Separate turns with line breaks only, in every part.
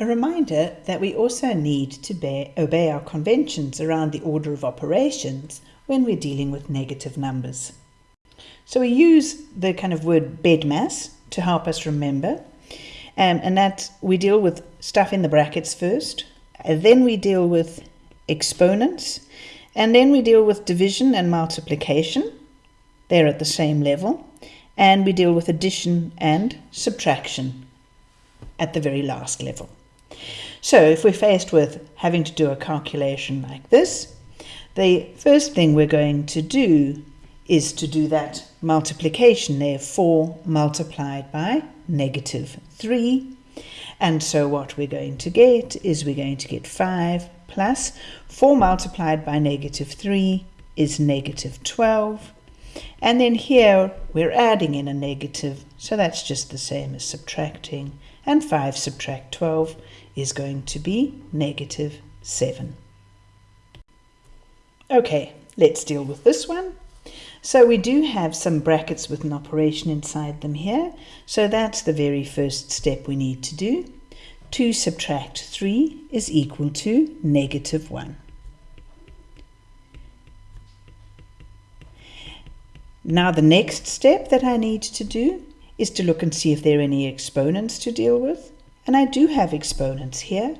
A reminder that we also need to bear, obey our conventions around the order of operations when we're dealing with negative numbers. So we use the kind of word BEDMAS to help us remember, um, and that we deal with stuff in the brackets first, and then we deal with exponents, and then we deal with division and multiplication. They're at the same level. And we deal with addition and subtraction at the very last level. So if we're faced with having to do a calculation like this, the first thing we're going to do is to do that multiplication there, 4 multiplied by negative 3. And so what we're going to get is we're going to get 5 plus 4 multiplied by negative 3 is negative 12. And then here we're adding in a negative, so that's just the same as subtracting. And 5 subtract 12 is going to be negative 7. Okay, let's deal with this one. So we do have some brackets with an operation inside them here. So that's the very first step we need to do. 2 subtract 3 is equal to negative 1. Now the next step that I need to do is to look and see if there are any exponents to deal with. And I do have exponents here.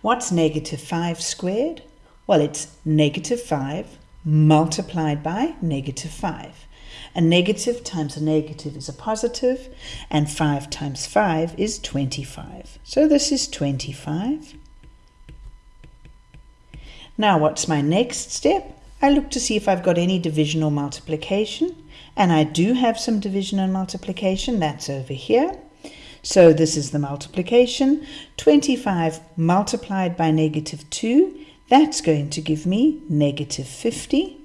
What's negative 5 squared? Well, it's negative 5 multiplied by negative 5. A negative times a negative is a positive, and 5 times 5 is 25. So this is 25. Now what's my next step? I look to see if I've got any division or multiplication, and I do have some division and multiplication, that's over here. So this is the multiplication. 25 multiplied by negative 2, that's going to give me negative 50.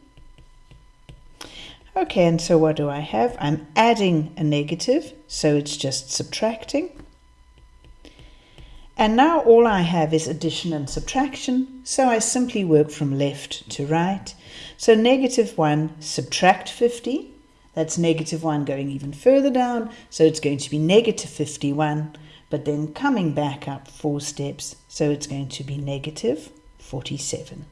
Okay, and so what do I have? I'm adding a negative, so it's just subtracting. And now all I have is addition and subtraction, so I simply work from left to right. So negative 1 subtract 50, that's negative 1 going even further down, so it's going to be negative 51, but then coming back up four steps, so it's going to be negative 47.